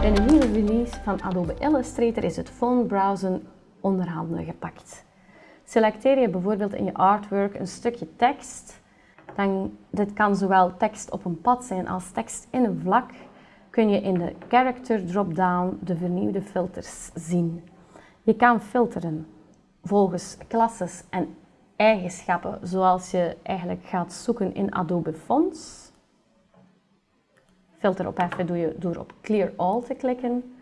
Bij de nieuwe release van Adobe Illustrator is het font browsen onderhanden gepakt. Selecteer je bijvoorbeeld in je artwork een stukje tekst. Dan, dit kan zowel tekst op een pad zijn als tekst in een vlak. Kun je in de character drop-down de vernieuwde filters zien. Je kan filteren volgens klasses en eigenschappen zoals je eigenlijk gaat zoeken in Adobe Fonts. Filter opheffen doe je door op Clear All te klikken.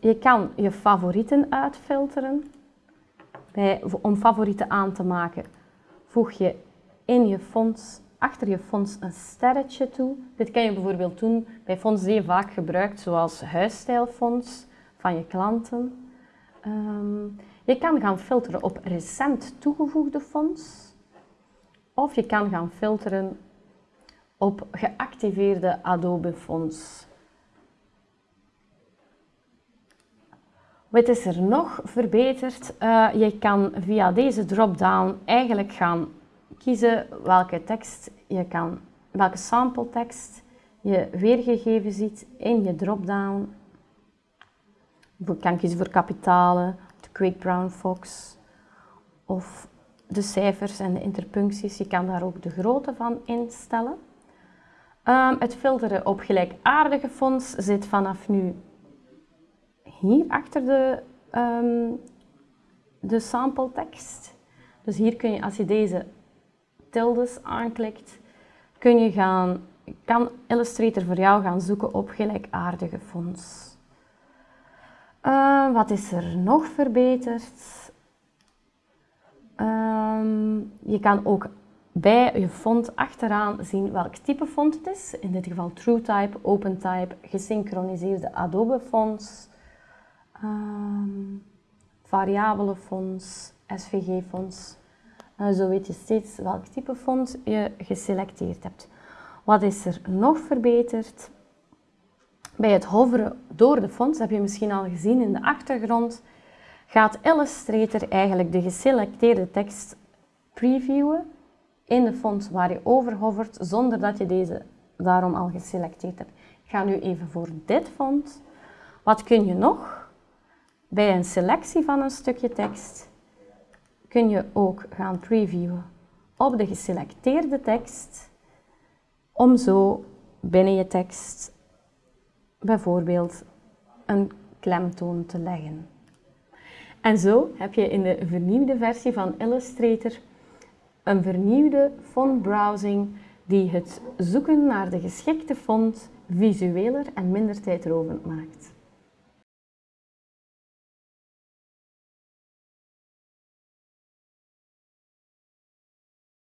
Je kan je favorieten uitfilteren. Bij, om favorieten aan te maken voeg je in je fonts, achter je fonts een sterretje toe. Dit kan je bijvoorbeeld doen bij fonts die je vaak gebruikt, zoals huisstijlfonts van je klanten. Ehm, je kan gaan filteren op recent toegevoegde fonts. Of je kan gaan filteren op geactiveerde Adobe fonts. Wat is er nog verbeterd? Uh, je kan via deze drop-down eigenlijk gaan kiezen welke tekst je kan, welke sample tekst je weergegeven ziet in je drop-down. Je kan kiezen voor kapitalen, de Quick Brown Fox of de cijfers en de interpuncties. Je kan daar ook de grootte van instellen. Um, het filteren op gelijkaardige fonts zit vanaf nu hier achter de, um, de sample tekst. Dus hier kun je, als je deze tildes aanklikt, kun je gaan, kan Illustrator voor jou gaan zoeken op gelijkaardige fonts. Uh, wat is er nog verbeterd? Je kan ook bij je font achteraan zien welk type font het is. In dit geval TrueType, OpenType, gesynchroniseerde Adobe fonts, um, variabele fonts, SVG fonts. Zo weet je steeds welk type font je geselecteerd hebt. Wat is er nog verbeterd? Bij het hoveren door de fonts, heb je misschien al gezien in de achtergrond, gaat Illustrator eigenlijk de geselecteerde tekst previewen in de font waar je over hovert, zonder dat je deze daarom al geselecteerd hebt. Ik ga nu even voor dit font. Wat kun je nog? Bij een selectie van een stukje tekst kun je ook gaan previewen op de geselecteerde tekst, om zo binnen je tekst bijvoorbeeld een klemtoon te leggen. En zo heb je in de vernieuwde versie van Illustrator een vernieuwde fontbrowsing die het zoeken naar de geschikte font visueler en minder tijdrovend maakt.